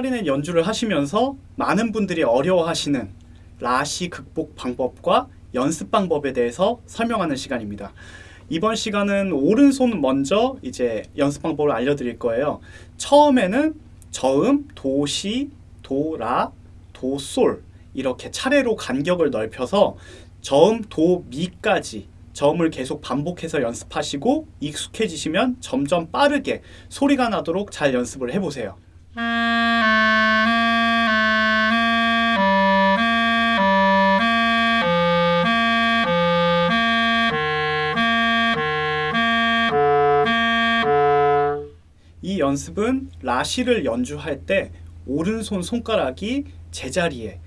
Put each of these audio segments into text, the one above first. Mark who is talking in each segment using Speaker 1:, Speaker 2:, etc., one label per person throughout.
Speaker 1: 클라리넷 연주를 하시면서 많은 분들이 어려워하시는 라시 극복 방법과 연습 방법에 대해서 설명하는 시간입니다. 이번 시간은 오른손 먼저 이제 연습 방법을 알려드릴 거예요. 처음에는 저음, 도, 시, 도, 라, 도, 솔 이렇게 차례로 간격을 넓혀서 저음, 도, 미까지 저음을 계속 반복해서 연습하시고 익숙해지시면 점점 빠르게 소리가 나도록 잘 연습을 해보세요. 연습은 라시를 연주할 때 오른손 손가락이 제자리에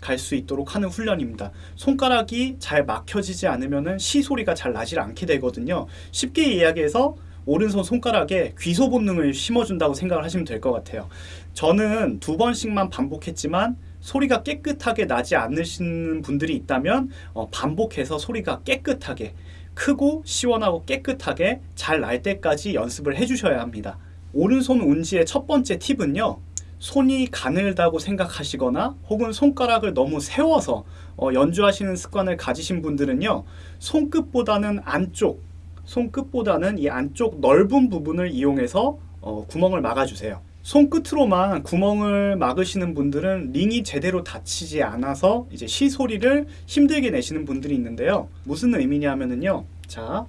Speaker 1: 갈 수 있도록 하는 훈련입니다. 손가락이 잘 막혀지지 않으면 시 소리가 잘 나질 않게 되거든요. 쉽게 이야기해서 오른손 손가락에 귀소 본능을 심어준다고 생각을 하시면 될 것 같아요. 저는 두 번씩만 반복했지만 소리가 깨끗하게 나지 않으시는 분들이 있다면 어, 반복해서 소리가 깨끗하게 크고 시원하고 깨끗하게 잘 날 때까지 연습을 해주셔야 합니다. 오른손 운지의 첫 번째 팁은요. 손이 가늘다고 생각하시거나 혹은 손가락을 너무 세워서 어, 연주하시는 습관을 가지신 분들은요. 손끝보다는 안쪽, 손끝보다는 이 안쪽 넓은 부분을 이용해서 어, 구멍을 막아주세요. 손끝으로만 구멍을 막으시는 분들은 링이 제대로 닫히지 않아서 이제 시 소리를 힘들게 내시는 분들이 있는데요. 무슨 의미냐면은요. 자,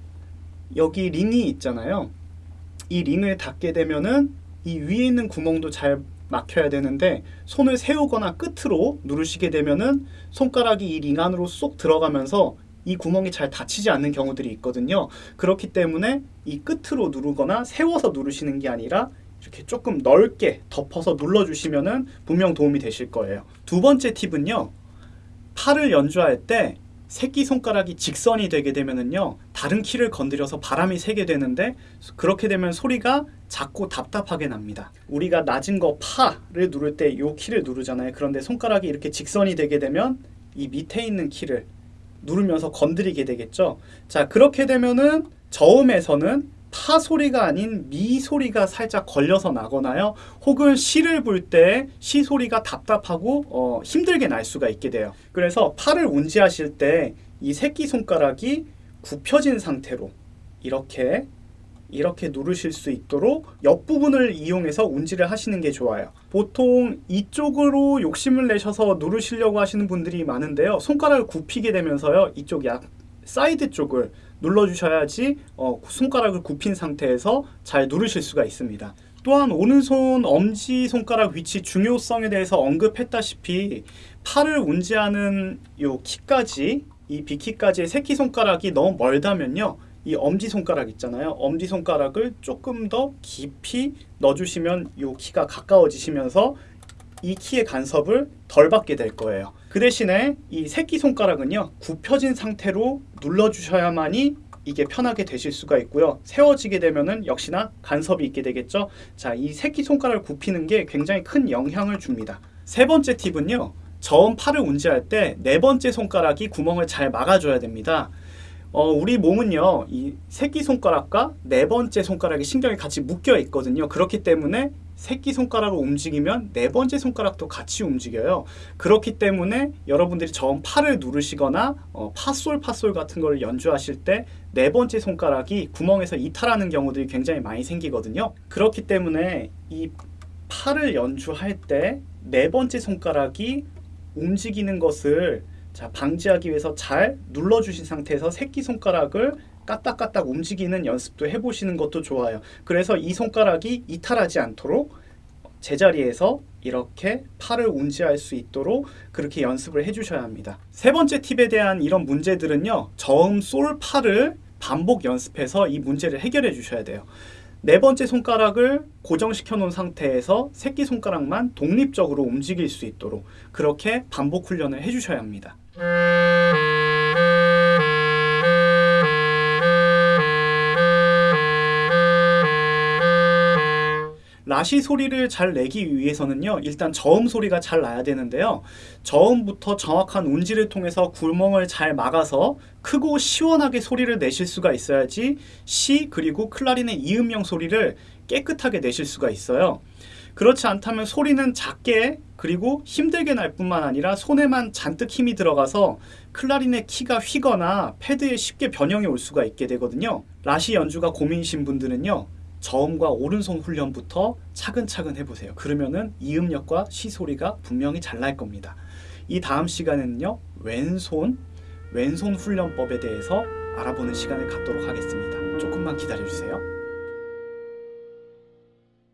Speaker 1: 여기 링이 있잖아요. 이 링을 닫게 되면은 이 위에 있는 구멍도 잘 막혀야 되는데 손을 세우거나 끝으로 누르시게 되면은 손가락이 이 링 안으로 쏙 들어가면서 이 구멍이 잘 닫히지 않는 경우들이 있거든요. 그렇기 때문에 이 끝으로 누르거나 세워서 누르시는 게 아니라 이렇게 조금 넓게 덮어서 눌러주시면 은 분명 도움이 되실 거예요. 두 번째 팁은요. 팔을 연주할 때 새끼손가락이 직선이 되게 되면은요 다른 키를 건드려서 바람이 새게 되는데 그렇게 되면 소리가 작고 답답하게 납니다. 우리가 낮은 거 파를 누를 때 이 키를 누르잖아요. 그런데 손가락이 이렇게 직선이 되게 되면 이 밑에 있는 키를 누르면서 건드리게 되겠죠? 자 그렇게 되면은 저음에서는 파 소리가 아닌 미 소리가 살짝 걸려서 나거나요. 혹은 시를 불 때 시 소리가 답답하고 어, 힘들게 날 수가 있게 돼요. 그래서 파를 운지하실 때 이 새끼 손가락이 굽혀진 상태로 이렇게 이렇게 누르실 수 있도록 옆부분을 이용해서 운지를 하시는 게 좋아요. 보통 이쪽으로 욕심을 내셔서 누르시려고 하시는 분들이 많은데요. 손가락을 굽히게 되면서요. 이쪽 약 사이드 쪽을 눌러주셔야지 어, 손가락을 굽힌 상태에서 잘 누르실 수가 있습니다. 또한 오른손 엄지손가락 위치 중요성에 대해서 언급했다시피 파를 운지하는 요 키까지 이 비키까지의 새끼손가락이 너무 멀다면요 이 엄지손가락 있잖아요 엄지손가락을 조금 더 깊이 넣어주시면 요 키가 가까워지시면서 이 키의 간섭을 덜 받게 될 거예요. 그 대신에 이 새끼손가락은요. 굽혀진 상태로 눌러주셔야만이 이게 편하게 되실 수가 있고요. 세워지게 되면은 역시나 간섭이 있게 되겠죠. 자, 이 새끼손가락을 굽히는 게 굉장히 큰 영향을 줍니다. 세 번째 팁은요. 저음 팔을 운지할 때 네 번째 손가락이 구멍을 잘 막아줘야 됩니다. 어, 우리 몸은요, 이 새끼손가락과 네 번째 손가락이 신경이 같이 묶여 있거든요. 그렇기 때문에 새끼손가락을 움직이면 네 번째 손가락도 같이 움직여요. 그렇기 때문에 여러분들이 저음 팔을 누르시거나 어, 파솔 파솔 같은 걸 연주하실 때 네 번째 손가락이 구멍에서 이탈하는 경우들이 굉장히 많이 생기거든요. 그렇기 때문에 이 팔을 연주할 때 네 번째 손가락이 움직이는 것을 자, 방지하기 위해서 잘 눌러주신 상태에서 새끼손가락을 까딱까딱 움직이는 연습도 해보시는 것도 좋아요. 그래서 이 손가락이 이탈하지 않도록 제자리에서 이렇게 팔을 운지할 수 있도록 그렇게 연습을 해주셔야 합니다. 세 번째 팁에 대한 이런 문제들은요. 저음, 솔, 파를 반복 연습해서 이 문제를 해결해 주셔야 돼요. 네 번째 손가락을 고정시켜 놓은 상태에서 새끼손가락만 독립적으로 움직일 수 있도록 그렇게 반복 훈련을 해주셔야 합니다. 라시 소리를 잘 내기 위해서는요 일단 저음 소리가 잘 나야 되는데요 저음부터 정확한 운지를 통해서 구멍을 잘 막아서 크고 시원하게 소리를 내실 수가 있어야지 시 그리고 클라린의 이음용 소리를 깨끗하게 내실 수가 있어요 그렇지 않다면 소리는 작게 그리고 힘들게 날 뿐만 아니라 손에만 잔뜩 힘이 들어가서 클라리넷 키가 휘거나 패드에 쉽게 변형이 올 수가 있게 되거든요. 라시 연주가 고민이신 분들은요. 저음과 오른손 훈련부터 차근차근 해보세요. 그러면은 이음역과 시소리가 분명히 잘 날 겁니다. 이 다음 시간에는요. 왼손, 왼손 훈련법에 대해서 알아보는 시간을 갖도록 하겠습니다. 조금만 기다려주세요.